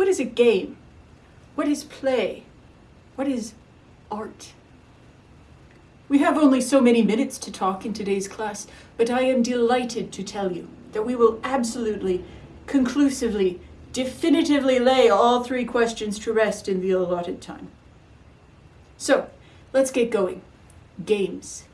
What is a game? What is play? What is art? We have only so many minutes to talk in today's class, but I am delighted to tell you that we will absolutely, conclusively, definitively lay all three questions to rest in the allotted time. So, let's get going. Games.